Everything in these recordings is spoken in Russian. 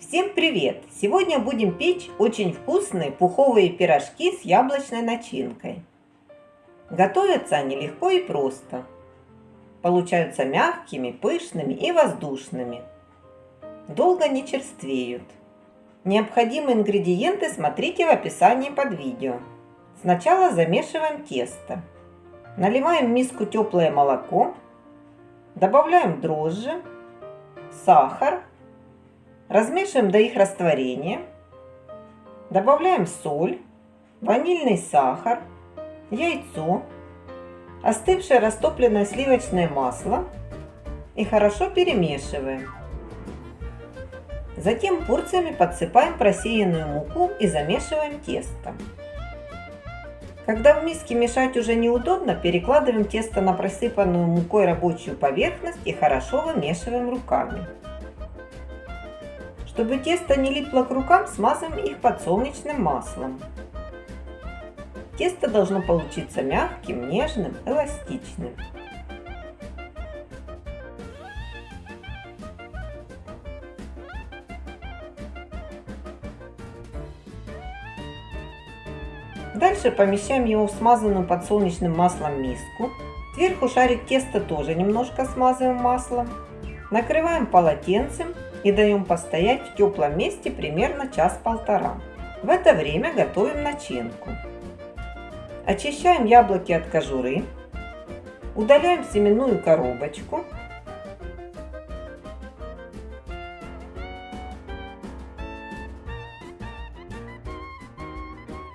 Всем привет! Сегодня будем печь очень вкусные пуховые пирожки с яблочной начинкой. Готовятся они легко и просто. Получаются мягкими, пышными и воздушными. Долго не черствеют. Необходимые ингредиенты смотрите в описании под видео. Сначала замешиваем тесто. Наливаем в миску теплое молоко. Добавляем дрожжи, сахар Размешиваем до их растворения. Добавляем соль, ванильный сахар, яйцо, остывшее растопленное сливочное масло и хорошо перемешиваем. Затем порциями подсыпаем просеянную муку и замешиваем тесто. Когда в миске мешать уже неудобно, перекладываем тесто на просыпанную мукой рабочую поверхность и хорошо вымешиваем руками. Чтобы тесто не липло к рукам, смазываем их подсолнечным маслом. Тесто должно получиться мягким, нежным, эластичным. Дальше помещаем его в смазанную подсолнечным маслом миску. Сверху шарик теста тоже немножко смазываем маслом. Накрываем полотенцем и даем постоять в теплом месте примерно час-полтора. В это время готовим начинку. Очищаем яблоки от кожуры, удаляем семенную коробочку,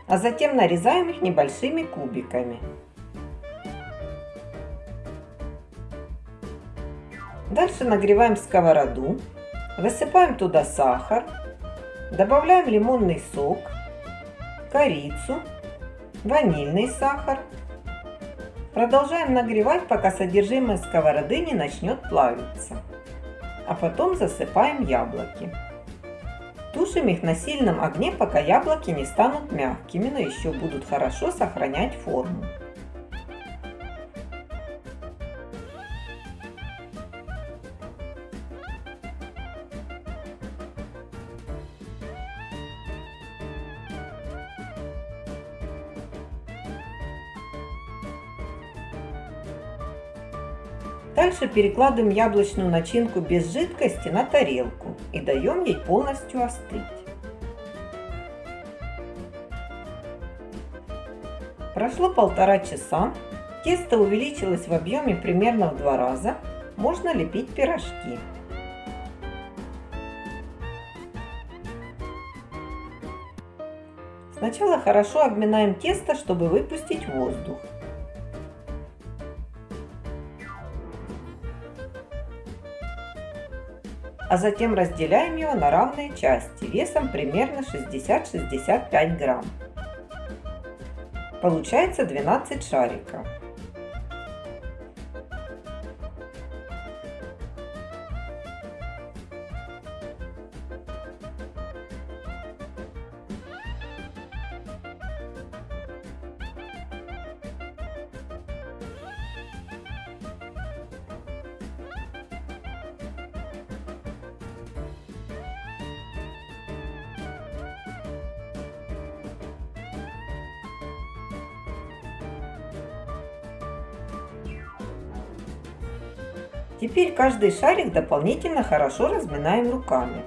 а затем нарезаем их небольшими кубиками. Дальше нагреваем сковороду Высыпаем туда сахар, добавляем лимонный сок, корицу, ванильный сахар. Продолжаем нагревать, пока содержимое сковороды не начнет плавиться. А потом засыпаем яблоки. Тушим их на сильном огне, пока яблоки не станут мягкими, но еще будут хорошо сохранять форму. Дальше перекладываем яблочную начинку без жидкости на тарелку и даем ей полностью остыть. Прошло полтора часа, тесто увеличилось в объеме примерно в два раза, можно лепить пирожки. Сначала хорошо обминаем тесто, чтобы выпустить воздух. А затем разделяем его на равные части весом примерно 60-65 грамм. Получается 12 шариков. Теперь каждый шарик дополнительно хорошо разминаем руками.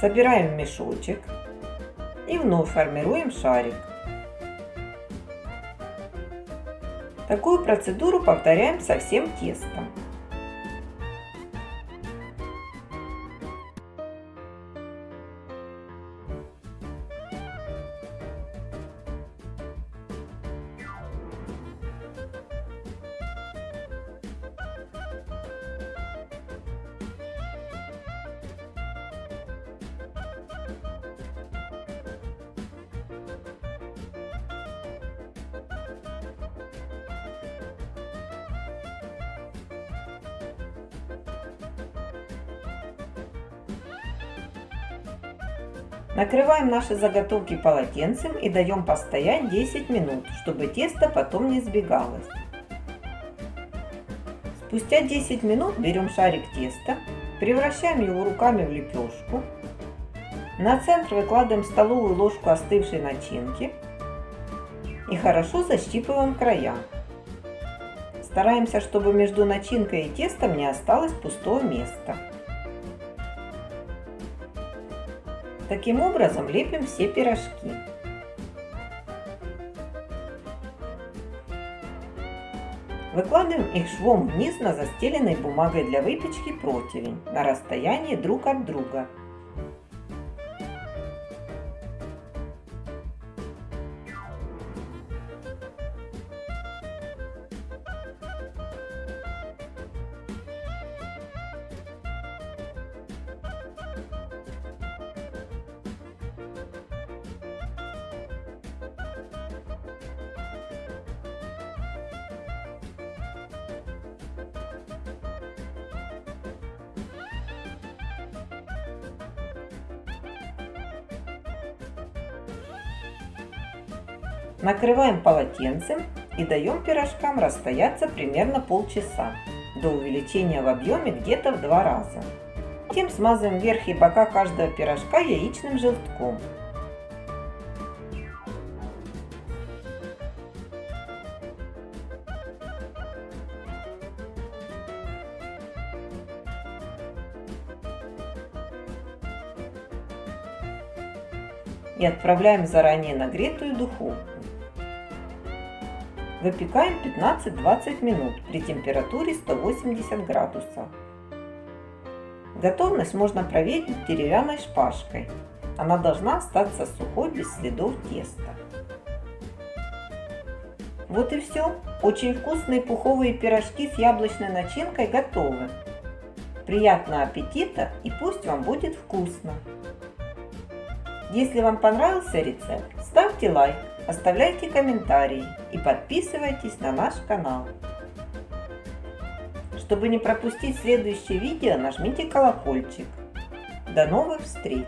Собираем мешочек и вновь формируем шарик. Такую процедуру повторяем со всем тестом. Накрываем наши заготовки полотенцем и даем постоять 10 минут, чтобы тесто потом не сбегалось. Спустя 10 минут берем шарик теста, Превращаем его руками в лепешку. На центр выкладываем столовую ложку остывшей начинки и хорошо защипываем края. Стараемся, чтобы между начинкой и тестом не осталось пустого места. Таким образом лепим все пирожки. Выкладываем их швом вниз на застеленной бумагой для выпечки противень на расстоянии друг от друга. Накрываем полотенцем и даем пирожкам расстояться примерно полчаса до увеличения в объеме где-то в два раза. Затем смазываем верх и бока каждого пирожка яичным желтком. и отправляем в заранее нагретую духовку. Выпекаем 15-20 минут при температуре 180 градусов. Готовность можно проверить деревянной шпажкой. Она должна остаться сухой, без следов теста. Вот и все. Очень вкусные пуховые пирожки с яблочной начинкой готовы. Приятного аппетита и пусть вам будет вкусно! Если вам понравился рецепт, ставьте лайк, оставляйте комментарии и подписывайтесь на наш канал. Чтобы не пропустить следующее видео, нажмите колокольчик. До новых встреч!